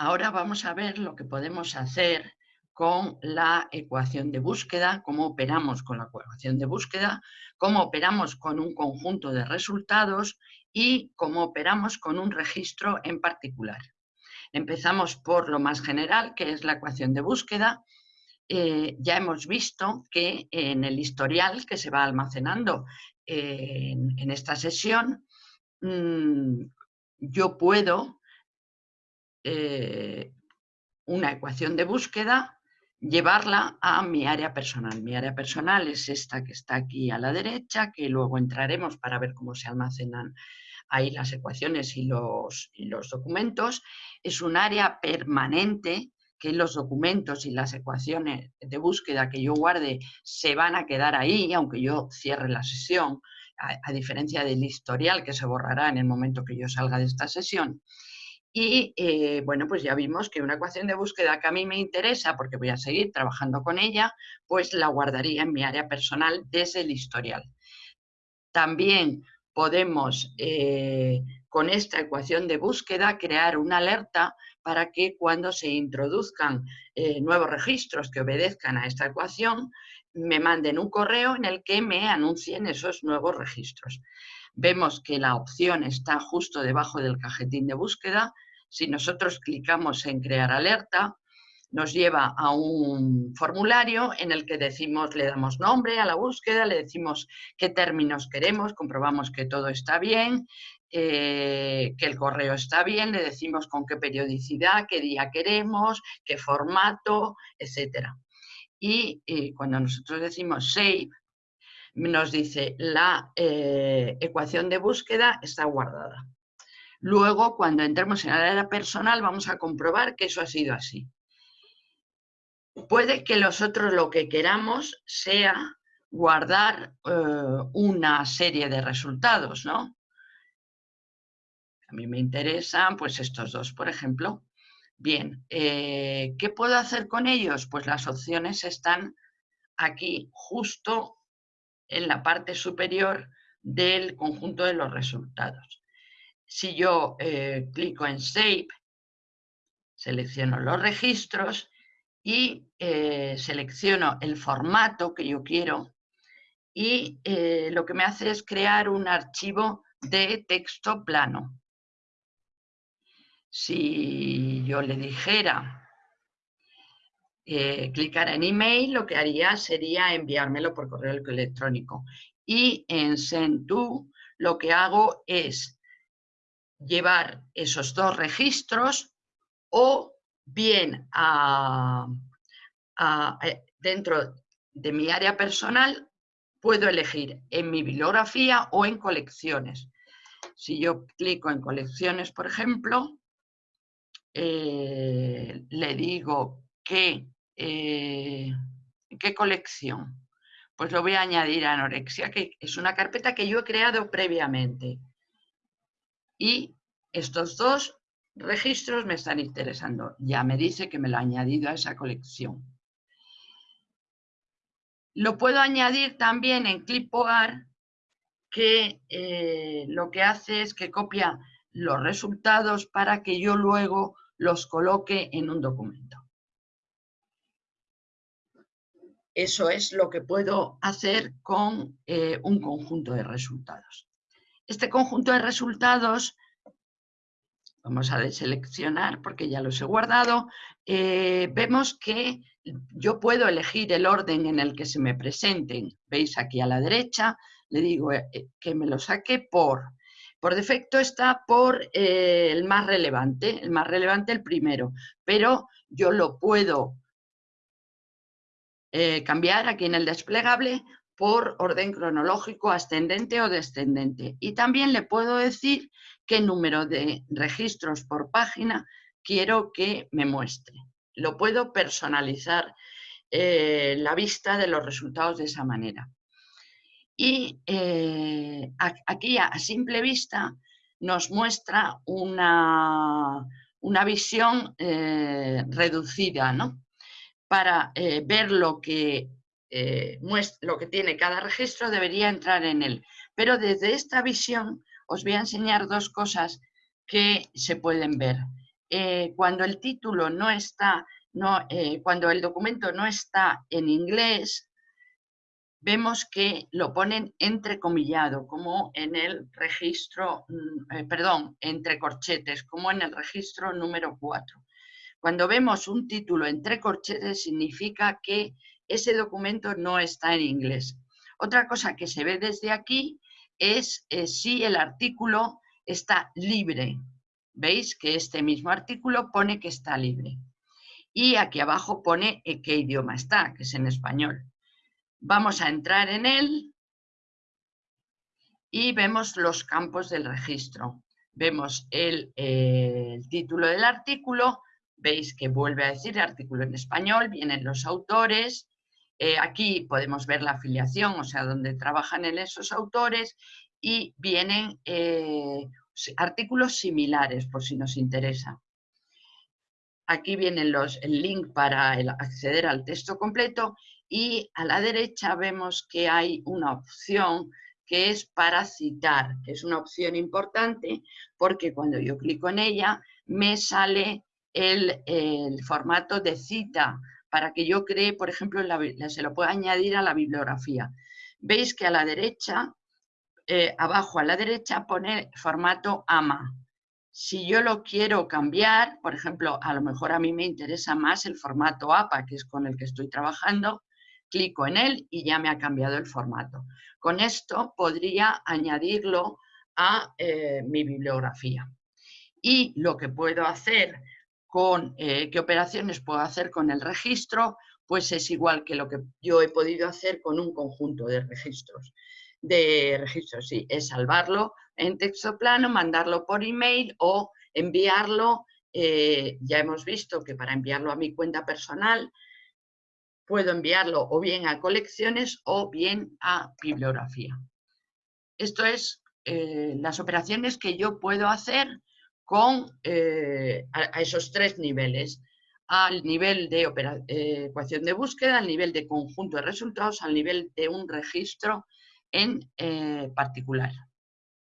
Ahora vamos a ver lo que podemos hacer con la ecuación de búsqueda, cómo operamos con la ecuación de búsqueda, cómo operamos con un conjunto de resultados y cómo operamos con un registro en particular. Empezamos por lo más general, que es la ecuación de búsqueda. Eh, ya hemos visto que en el historial que se va almacenando en, esta sesión, mm, yo puedo eh, una ecuación de búsqueda llevarla a mi área personal. Mi área personal es esta que está aquí a la derecha, que luego entraremos para ver cómo se almacenan ahí las ecuaciones y los, los documentos. Es un área permanente que los documentos y las ecuaciones de búsqueda que yo guarde se van a quedar ahí, aunque yo cierre la sesión, a diferencia del historial que se borrará en el momento que yo salga de esta sesión. Y eh, bueno, pues ya vimos que una ecuación de búsqueda que a mí me interesa, porque voy a seguir trabajando con ella, pues la guardaría en mi área personal desde el historial. También podemos, eh, con esta ecuación de búsqueda, crear una alerta para que cuando se introduzcan eh, nuevos registros que obedezcan a esta ecuación, me manden un correo en el que me anuncien esos nuevos registros vemos que la opción está justo debajo del cajetín de búsqueda. Si nosotros clicamos en crear alerta, nos lleva a un formulario en el que decimos, le damos nombre a la búsqueda, le decimos qué términos queremos, comprobamos que todo está bien, eh, que el correo está bien, le decimos con qué periodicidad, qué día queremos, qué formato, etc. Y, y cuando nosotros decimos save, nos dice la eh, ecuación de búsqueda está guardada. Luego, cuando entremos en la área personal, vamos a comprobar que eso ha sido así. Puede que nosotros lo que queramos sea guardar eh, una serie de resultados, ¿no? A mí me interesan pues estos dos, por ejemplo. Bien, eh, ¿qué puedo hacer con ellos? Pues las opciones están aquí justo en la parte superior del conjunto de los resultados. Si yo eh, clico en Save, selecciono los registros y eh, selecciono el formato que yo quiero y eh, lo que me hace es crear un archivo de texto plano. Si yo le dijera eh, clicar en email, lo que haría sería enviármelo por correo electrónico. Y en Send to lo que hago es llevar esos dos registros o bien eh, dentro de mi área personal puedo elegir en mi bibliografía o en colecciones. Si yo clico en colecciones, por ejemplo, eh, le digo que eh, ¿qué colección? Pues lo voy a añadir a anorexia, que es una carpeta que yo he creado previamente. Y estos dos registros me están interesando. Ya me dice que me lo ha añadido a esa colección. Lo puedo añadir también en Clipboard, que eh, lo que hace es que copia los resultados para que yo luego los coloque en un documento. Eso es lo que puedo hacer con eh, un conjunto de resultados. Este conjunto de resultados, vamos a deseleccionar porque ya los he guardado, eh, vemos que yo puedo elegir el orden en el que se me presenten. Veis aquí a la derecha, le digo eh, que me lo saque por. Por defecto está por el más relevante, el más relevante el primero, pero yo lo puedo eh, cambiar aquí en el desplegable por orden cronológico ascendente o descendente. Y también le puedo decir qué número de registros por página quiero que me muestre. Lo puedo personalizar eh, la vista de los resultados de esa manera. Y eh, aquí a simple vista nos muestra una, una visión reducida, ¿no? Para eh, ver lo que, eh, lo que tiene cada registro, debería entrar en él. Pero desde esta visión os voy a enseñar dos cosas que se pueden ver. eh, cuando el título no está, no, cuando el documento no está en inglés, vemos que lo ponen entrecomillado, como en el registro, mm, perdón, entre corchetes, como en el registro número 4. Cuando vemos un título entre corchetes significa que ese documento no está en inglés. Otra cosa que se ve desde aquí es eh, si el artículo está libre. Veis que este mismo artículo pone que está libre. Y aquí abajo pone qué idioma está, que es en español. Vamos a entrar en él y vemos los campos del registro. Vemos el, eh, el título del artículo, veis que vuelve a decir artículo en español, vienen los autores, eh, aquí podemos ver la afiliación, o sea, donde trabajan en esos autores y vienen eh, artículos similares, por si nos interesa. Aquí vienen los, el link para acceder al texto completo y a la derecha vemos que hay una opción que es para citar, que es una opción importante porque cuando yo clico en ella me sale el, formato de cita para que yo cree, por ejemplo, se lo pueda añadir a la bibliografía. Veis que a la derecha, eh, abajo a la derecha pone formato AMA. Si yo lo quiero cambiar, por ejemplo, a lo mejor a mí me interesa más el formato APA, que es con el que estoy trabajando, clico en él y ya me ha cambiado el formato. Con esto podría añadirlo a eh, mi bibliografía. Y lo que puedo hacer con eh, qué operaciones puedo hacer con el registro, pues es igual que lo que yo he podido hacer con un conjunto de registros. De registros, sí, es salvarlo en texto plano, mandarlo por email o enviarlo. Eh, ya hemos visto que para enviarlo a mi cuenta personal puedo enviarlo o bien a colecciones o bien a bibliografía. Esto es eh, las operaciones que yo puedo hacer con, eh, a, esos tres niveles, al nivel de eh, ecuación de búsqueda, al nivel de conjunto de resultados, al nivel de un registro en particular.